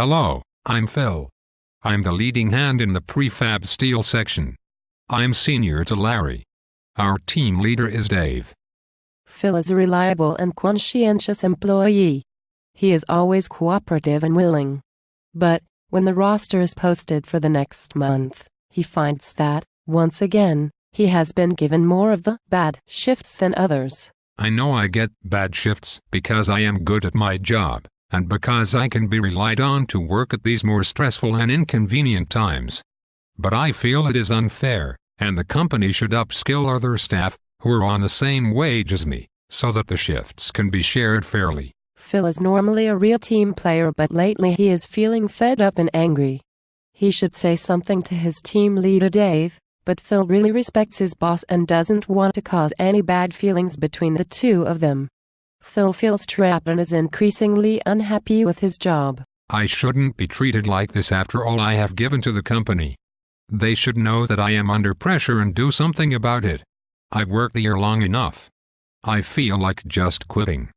Hello, I'm Phil. I'm the leading hand in the prefab steel section. I'm senior to Larry. Our team leader is Dave. Phil is a reliable and conscientious employee. He is always cooperative and willing. But, when the roster is posted for the next month, he finds that, once again, he has been given more of the bad shifts than others. I know I get bad shifts because I am good at my job, and because I can be relied on to work at these more stressful and inconvenient times. But I feel it is unfair, and the company should upskill other staff, who are on the same wage as me, so that the shifts can be shared fairly. Phil is normally a real team player but lately he is feeling fed up and angry. He should say something to his team leader Dave, but Phil really respects his boss and doesn't want to cause any bad feelings between the two of them. Phil feels trapped and is increasingly unhappy with his job. I shouldn't be treated like this after all I have given to the company. They should know that I am under pressure and do something about it. I've worked here long enough. I feel like just quitting.